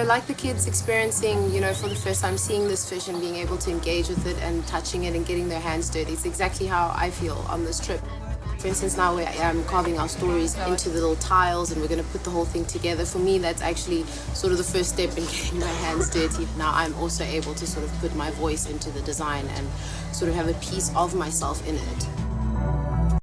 So like the kids experiencing, you know, for the first time seeing this fish and being able to engage with it and touching it and getting their hands dirty. It's exactly how I feel on this trip. For instance, now we're um, carving our stories into the little tiles and we're going to put the whole thing together. For me, that's actually sort of the first step in getting my hands dirty. Now I'm also able to sort of put my voice into the design and sort of have a piece of myself in it.